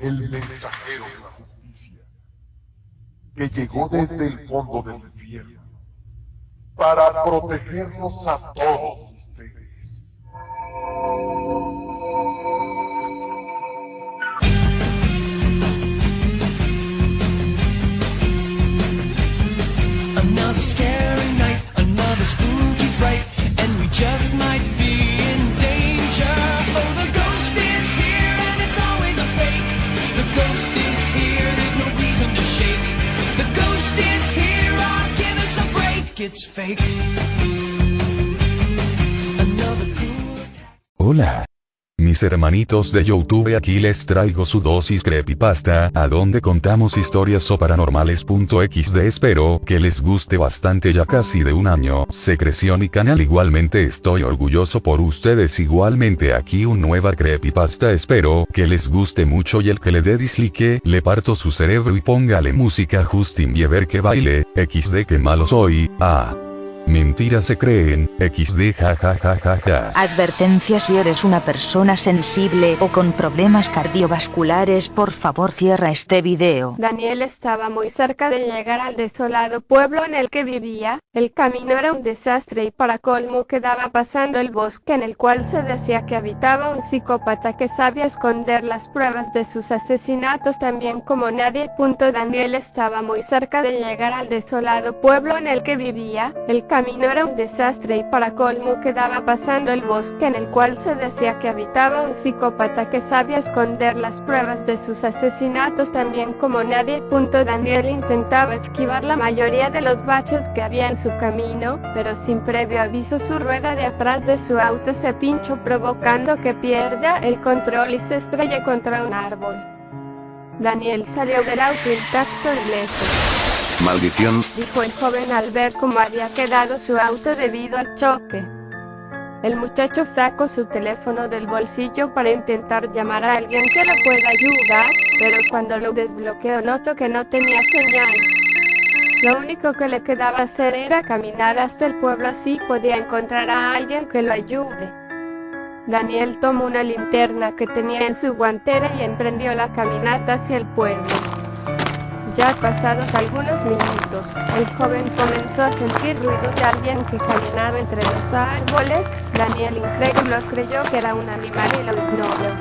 el mensajero de la justicia, que llegó desde el fondo del infierno para protegernos a todos ustedes. Hola. Mis hermanitos de Youtube aquí les traigo su dosis creepypasta, a donde contamos historias o paranormales.xd espero que les guste bastante ya casi de un año, se creció mi canal. Igualmente estoy orgulloso por ustedes. Igualmente aquí un nueva creepypasta. Espero que les guste mucho y el que le dé dislike, le parto su cerebro y póngale música Justin Bieber que baile, xd que malo soy, ah. Mentira se creen, xd jajajajaja. Advertencia si eres una persona sensible o con problemas cardiovasculares por favor cierra este video. Daniel estaba muy cerca de llegar al desolado pueblo en el que vivía, el camino era un desastre y para colmo quedaba pasando el bosque en el cual se decía que habitaba un psicópata que sabía esconder las pruebas de sus asesinatos también como nadie. Punto Daniel estaba muy cerca de llegar al desolado pueblo en el que vivía, el camino era un desastre y para colmo quedaba pasando el bosque en el cual se decía que habitaba un psicópata que sabía esconder las pruebas de sus asesinatos también como nadie. Punto Daniel intentaba esquivar la mayoría de los baches que había en su camino, pero sin previo aviso su rueda de atrás de su auto se pinchó provocando que pierda el control y se estrelle contra un árbol. Daniel salió del auto intacto y ileso Maldición, dijo el joven al ver cómo había quedado su auto debido al choque. El muchacho sacó su teléfono del bolsillo para intentar llamar a alguien que lo pueda ayudar, pero cuando lo desbloqueó notó que no tenía señal. Lo único que le quedaba hacer era caminar hasta el pueblo así podía encontrar a alguien que lo ayude. Daniel tomó una linterna que tenía en su guantera y emprendió la caminata hacia el pueblo. Ya pasados algunos minutos, el joven comenzó a sentir ruidos de alguien que caminaba entre los árboles. Daniel incrédulo creyó que era un animal y lo ignoró.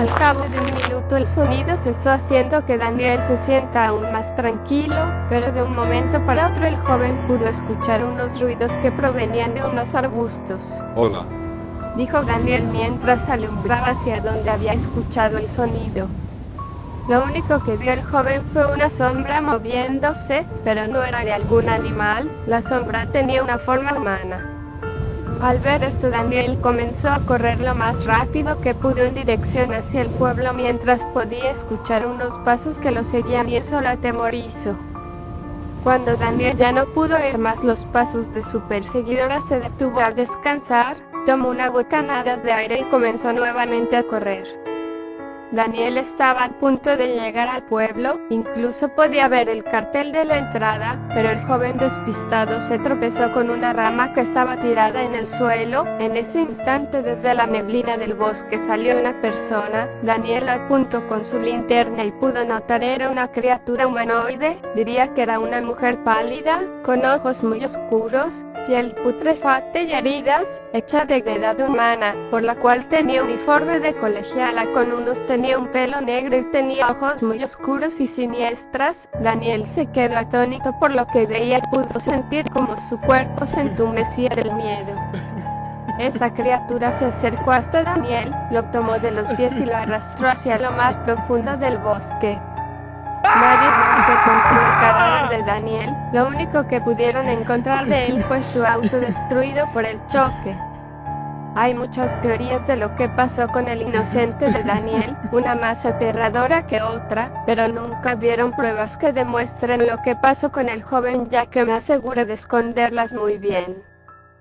Al cabo de un minuto el sonido cesó haciendo que Daniel se sienta aún más tranquilo, pero de un momento para otro el joven pudo escuchar unos ruidos que provenían de unos arbustos. Hola, Dijo Daniel mientras alumbraba hacia donde había escuchado el sonido. Lo único que vio el joven fue una sombra moviéndose, pero no era de algún animal, la sombra tenía una forma humana. Al ver esto Daniel comenzó a correr lo más rápido que pudo en dirección hacia el pueblo mientras podía escuchar unos pasos que lo seguían y eso lo atemorizó. Cuando Daniel ya no pudo oír más los pasos de su perseguidora se detuvo a descansar, tomó una bocanadas de aire y comenzó nuevamente a correr. Daniel estaba a punto de llegar al pueblo, incluso podía ver el cartel de la entrada, pero el joven despistado se tropezó con una rama que estaba tirada en el suelo. En ese instante desde la neblina del bosque salió una persona. Daniel apuntó con su linterna y pudo notar era una criatura humanoide, diría que era una mujer pálida, con ojos muy oscuros, piel putrefacta y heridas, hecha de edad humana, por la cual tenía uniforme de colegiala con unos tenía un pelo negro y tenía ojos muy oscuros y siniestras. Daniel se quedó atónito por lo que veía y pudo sentir como su cuerpo se entumecía del miedo. Esa criatura se acercó hasta Daniel, lo tomó de los pies y lo arrastró hacia lo más profundo del bosque. Nadie encontró el cadáver de Daniel, lo único que pudieron encontrar de él fue su auto destruido por el choque. Hay muchas teorías de lo que pasó con el inocente de Daniel, una más aterradora que otra, pero nunca vieron pruebas que demuestren lo que pasó con el joven ya que me asegura de esconderlas muy bien.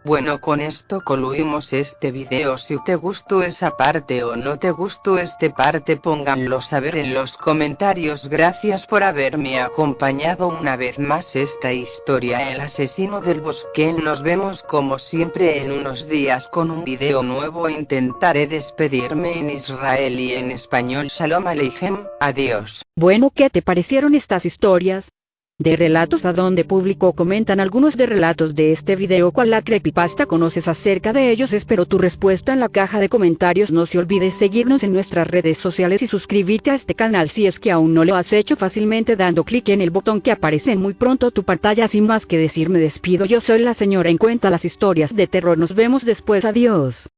Bueno con esto concluimos este video. Si te gustó esa parte o no te gustó este parte pónganlo saber en los comentarios. Gracias por haberme acompañado una vez más esta historia. El asesino del bosque. Nos vemos como siempre en unos días con un video nuevo. Intentaré despedirme en Israel y en español. Shalom Aleichem, adiós. Bueno, ¿qué te parecieron estas historias? De relatos a donde público comentan algunos de relatos de este video cual la creepypasta conoces acerca de ellos espero tu respuesta en la caja de comentarios. No se olvides seguirnos en nuestras redes sociales y suscribirte a este canal si es que aún no lo has hecho fácilmente dando clic en el botón que aparece en muy pronto tu pantalla. Sin más que decir me despido. Yo soy la señora en cuenta las historias de terror. Nos vemos después. Adiós